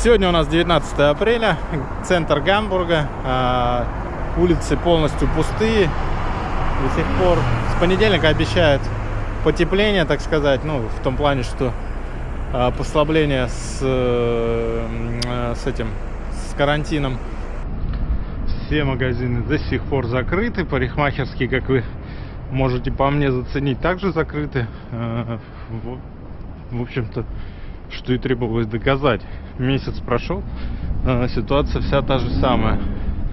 Сегодня у нас 19 апреля, центр Гамбурга, а, улицы полностью пустые до сих пор. С понедельника обещают потепление, так сказать, ну, в том плане, что а, послабление с, э, с этим, с карантином. Все магазины до сих пор закрыты, парикмахерские, как вы можете по мне заценить, также закрыты. А, в общем-то, что и требовалось доказать. Месяц прошел, ситуация вся та же самая.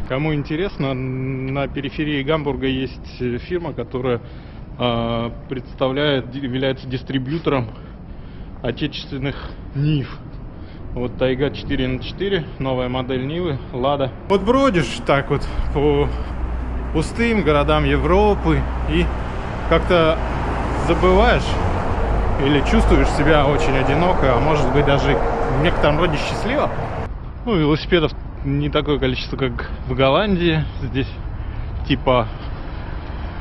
Кому интересно, на периферии Гамбурга есть фирма, которая представляет, является дистрибьютором отечественных НИФ. Вот Тайга 4 на 4, новая модель Нивы, Лада. Вот бродишь так вот по пустым городам Европы и как-то забываешь или чувствуешь себя очень одиноко, а может быть даже в некотором роде счастливо. Ну, велосипедов не такое количество, как в Голландии. Здесь типа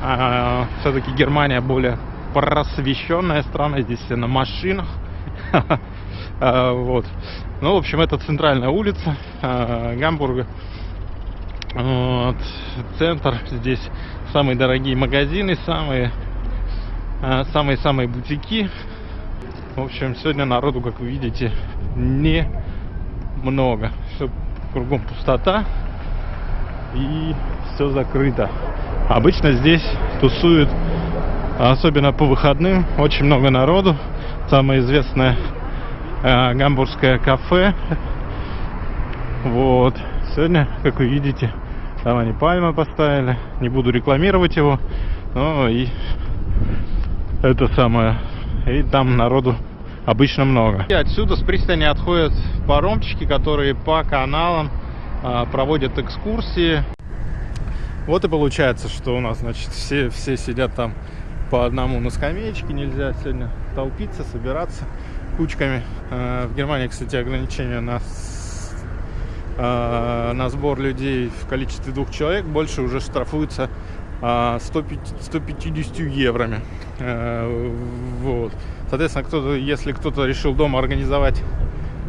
а, все-таки Германия более просвещенная страна. Здесь все на машинах. А, вот. Ну, в общем, это центральная улица а, Гамбурга. Вот. Центр. Здесь самые дорогие магазины, самые самые-самые бутики. В общем, сегодня народу, как вы видите, не много. Все кругом пустота и все закрыто. Обычно здесь тусуют, особенно по выходным, очень много народу. Самое известное э, гамбургское кафе. Вот. Сегодня, как вы видите, там они пальмы поставили. Не буду рекламировать его. Но и это самое. И там народу обычно много. И отсюда с пристани отходят паромчики, которые по каналам а, проводят экскурсии. Вот и получается, что у нас, значит, все, все сидят там по одному на скамеечке. Нельзя сегодня толпиться, собираться кучками. А, в Германии, кстати, ограничение на, а, на сбор людей в количестве двух человек. Больше уже штрафуется 150 евроми. Э, вот. Соответственно, кто-то, если кто-то решил дома организовать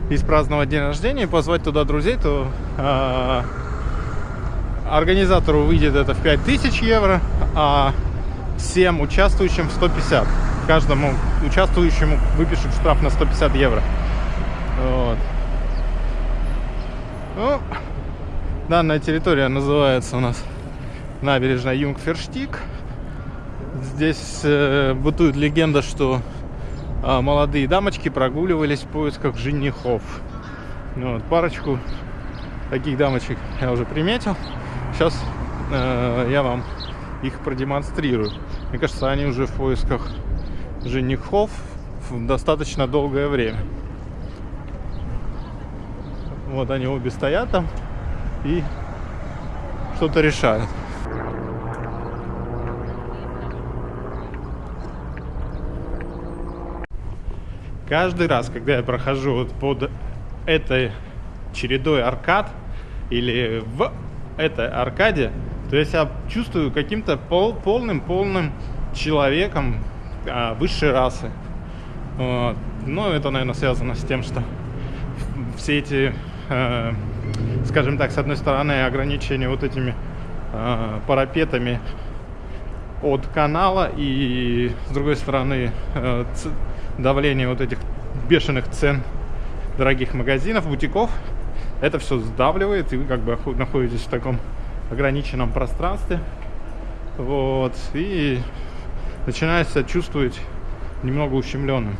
и праздновать день рождения, и позвать туда друзей, то э, организатору выйдет это в 5000 евро, а всем участвующим в 150. Каждому участвующему выпишут штраф на 150 евро. Вот. Ну, данная территория называется у нас набережная Юнгферштик. Здесь э, бытует легенда, что э, молодые дамочки прогуливались в поисках женихов. Ну, вот, парочку таких дамочек я уже приметил. Сейчас э, я вам их продемонстрирую. Мне кажется, они уже в поисках женихов достаточно долгое время. Вот они обе стоят там и что-то решают. Каждый раз, когда я прохожу вот под этой чередой аркад или в этой аркаде, то я себя чувствую каким-то пол, полным-полным человеком а, высшей расы. Вот. Но это, наверное, связано с тем, что все эти, э, скажем так, с одной стороны, ограничения вот этими э, парапетами от канала и с другой стороны э, давление вот этих бешеных цен дорогих магазинов, бутиков, это все сдавливает, и вы как бы находитесь в таком ограниченном пространстве. Вот, и начинаете чувствовать немного ущемленным.